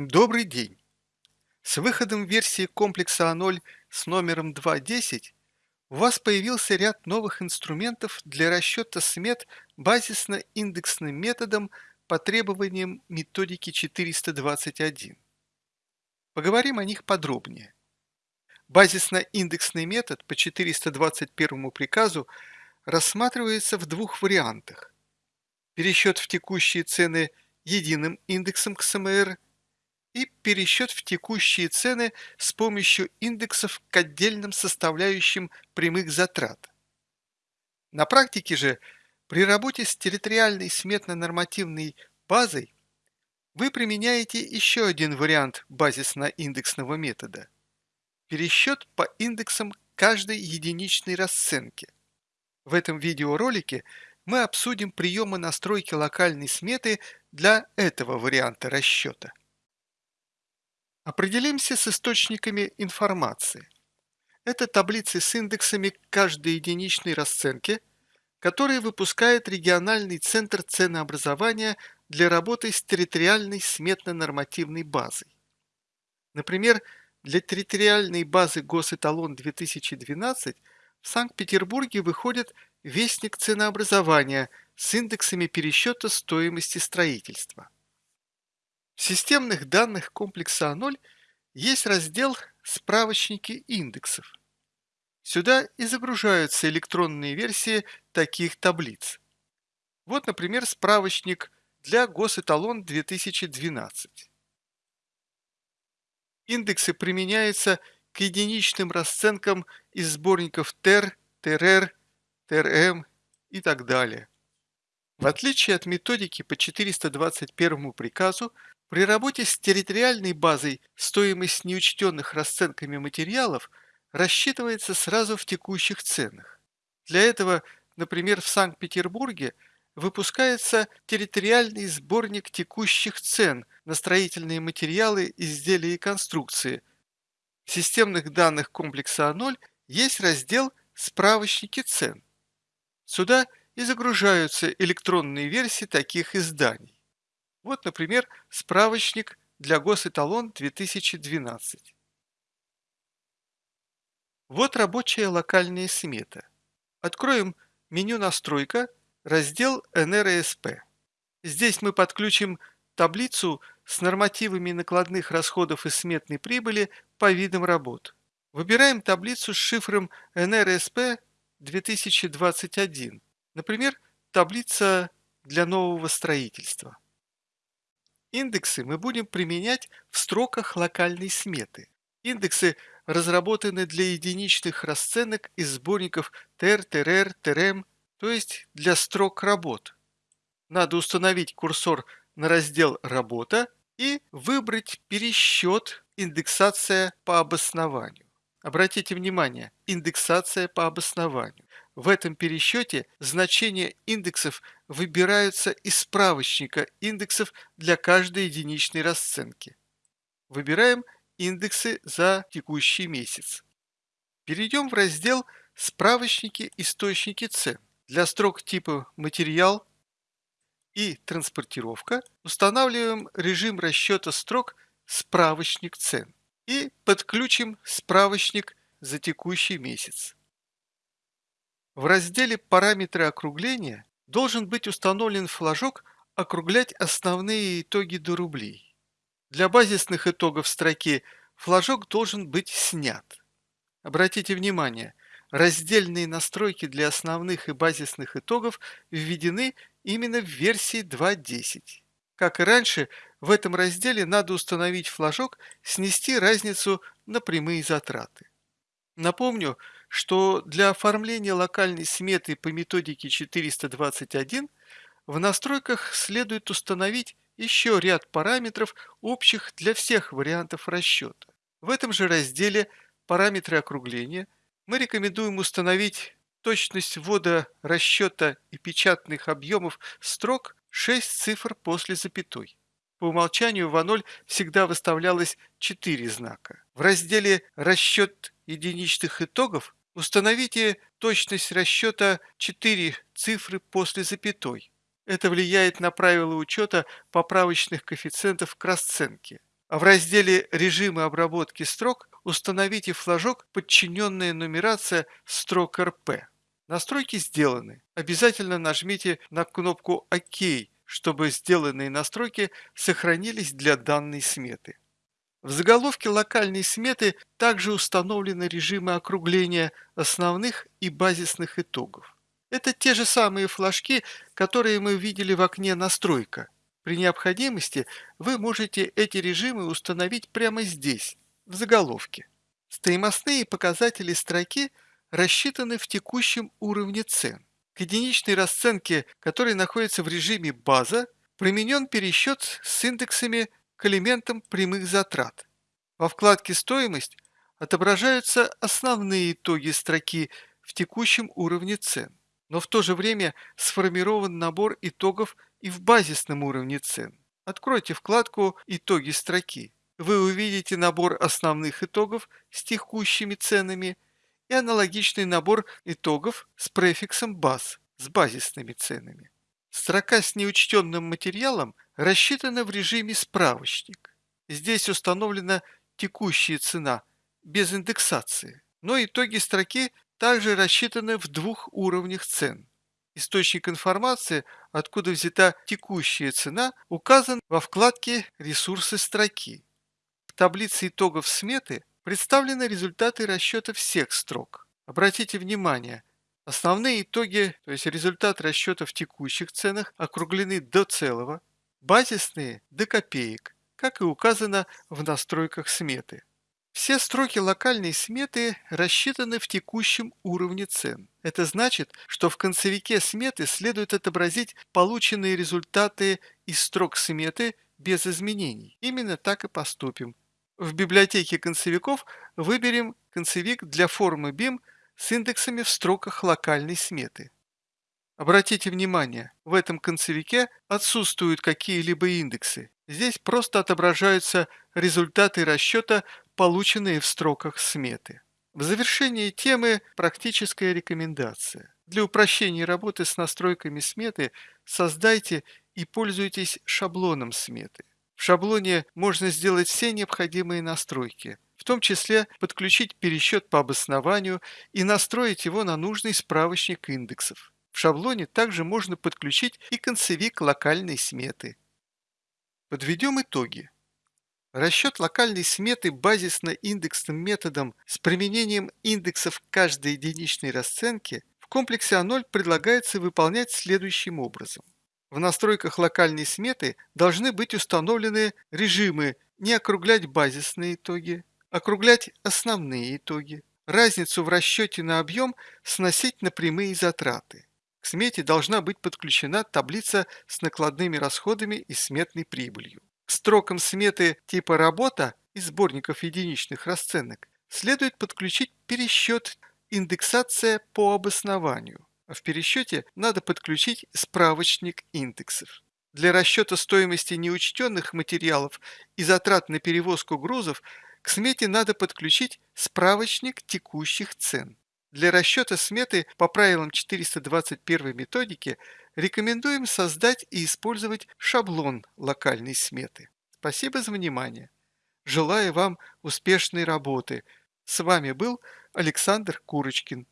Добрый день! С выходом версии комплекса А0 с номером 2.10 у вас появился ряд новых инструментов для расчета смет базисно-индексным методом по требованиям методики 421. Поговорим о них подробнее. Базисно-индексный метод по 421 приказу рассматривается в двух вариантах. Пересчет в текущие цены единым индексом КСМР и пересчет в текущие цены с помощью индексов к отдельным составляющим прямых затрат. На практике же при работе с территориальной сметно-нормативной базой вы применяете еще один вариант базисно-индексного метода – пересчет по индексам каждой единичной расценки. В этом видеоролике мы обсудим приемы настройки локальной сметы для этого варианта расчета. Определимся с источниками информации. Это таблицы с индексами каждой единичной расценки, которые выпускает региональный центр ценообразования для работы с территориальной сметно-нормативной базой. Например, для территориальной базы Госэталон 2012 в Санкт-Петербурге выходит Вестник ценообразования с индексами пересчета стоимости строительства. В системных данных комплекса А0 есть раздел «Справочники индексов». Сюда и загружаются электронные версии таких таблиц. Вот, например, справочник для Госэталон 2012. Индексы применяются к единичным расценкам из сборников ТЕР, ТРР, ТРМ и так далее. В отличие от методики по 421 приказу, при работе с территориальной базой стоимость неучтенных расценками материалов рассчитывается сразу в текущих ценах. Для этого, например, в Санкт-Петербурге выпускается территориальный сборник текущих цен на строительные материалы, изделия и конструкции. В системных данных комплекса А0 есть раздел «Справочники цен». Сюда и загружаются электронные версии таких изданий. Вот, например, справочник для Госэталон 2012. Вот рабочая локальная смета. Откроем меню «Настройка», раздел «НРСП». Здесь мы подключим таблицу с нормативами накладных расходов и сметной прибыли по видам работ. Выбираем таблицу с шифром НРСП 2021, например, таблица для нового строительства. Индексы мы будем применять в строках локальной сметы. Индексы разработаны для единичных расценок из сборников ТР, ТРР, ТРМ, то есть для строк работ. Надо установить курсор на раздел «Работа» и выбрать пересчет «Индексация по обоснованию». Обратите внимание, индексация по обоснованию. В этом пересчете значения индексов выбираются из справочника индексов для каждой единичной расценки. Выбираем индексы за текущий месяц. Перейдем в раздел «Справочники. Источники цен». Для строк типа «Материал» и «Транспортировка» устанавливаем режим расчета строк «Справочник цен» и подключим справочник за текущий месяц. В разделе «Параметры округления» должен быть установлен флажок «Округлять основные итоги до рублей». Для базисных итогов строки флажок должен быть снят. Обратите внимание, раздельные настройки для основных и базисных итогов введены именно в версии 2.10. Как и раньше, в этом разделе надо установить флажок «Снести разницу на прямые затраты». Напомню, что для оформления локальной сметы по методике 421 в настройках следует установить еще ряд параметров, общих для всех вариантов расчета. В этом же разделе «Параметры округления» мы рекомендуем установить точность ввода расчета и печатных объемов строк 6 цифр после запятой. По умолчанию в А0 всегда выставлялось 4 знака. В разделе «Расчет единичных итогов» Установите точность расчета 4 цифры после запятой. Это влияет на правила учета поправочных коэффициентов к расценке. А в разделе «Режимы обработки строк» установите флажок «Подчиненная нумерация строк РП». Настройки сделаны. Обязательно нажмите на кнопку «Ок», чтобы сделанные настройки сохранились для данной сметы. В заголовке локальной сметы также установлены режимы округления основных и базисных итогов. Это те же самые флажки, которые мы видели в окне «Настройка». При необходимости вы можете эти режимы установить прямо здесь, в заголовке. Стоимостные показатели строки рассчитаны в текущем уровне цен. К единичной расценке, которая находится в режиме «База», применен пересчет с индексами к элементам прямых затрат. Во вкладке «Стоимость» отображаются основные итоги строки в текущем уровне цен, но в то же время сформирован набор итогов и в базисном уровне цен. Откройте вкладку «Итоги строки». Вы увидите набор основных итогов с текущими ценами – и аналогичный набор итогов с префиксом баз с базисными ценами. Строка с неучтенным материалом рассчитана в режиме «Справочник». Здесь установлена текущая цена без индексации, но итоги строки также рассчитаны в двух уровнях цен. Источник информации, откуда взята текущая цена, указан во вкладке «Ресурсы строки». В таблице итогов сметы Представлены результаты расчета всех строк. Обратите внимание, основные итоги, то есть результат расчета в текущих ценах, округлены до целого, базисные – до копеек, как и указано в настройках сметы. Все строки локальной сметы рассчитаны в текущем уровне цен. Это значит, что в концевике сметы следует отобразить полученные результаты из строк сметы без изменений. Именно так и поступим. В библиотеке концевиков выберем концевик для формы BIM с индексами в строках локальной сметы. Обратите внимание, в этом концевике отсутствуют какие-либо индексы. Здесь просто отображаются результаты расчета, полученные в строках сметы. В завершении темы практическая рекомендация. Для упрощения работы с настройками сметы создайте и пользуйтесь шаблоном сметы. В шаблоне можно сделать все необходимые настройки, том числе подключить пересчет по обоснованию и настроить его на нужный справочник индексов. В шаблоне также можно подключить и концевик локальной сметы. Подведем итоги. Расчет локальной сметы базисно-индексным методом с применением индексов каждой единичной расценки в комплексе А0 предлагается выполнять следующим образом. В настройках локальной сметы должны быть установлены режимы не округлять базисные итоги, округлять основные итоги, разницу в расчете на объем сносить на прямые затраты. К смете должна быть подключена таблица с накладными расходами и сметной прибылью. К строкам сметы типа «Работа» из сборников единичных расценок следует подключить пересчет «Индексация по обоснованию». В пересчете надо подключить справочник индексов. Для расчета стоимости неучтенных материалов и затрат на перевозку грузов к смете надо подключить справочник текущих цен. Для расчета сметы по правилам 421 методики рекомендуем создать и использовать шаблон локальной сметы. Спасибо за внимание. Желаю вам успешной работы. С вами был Александр Курочкин.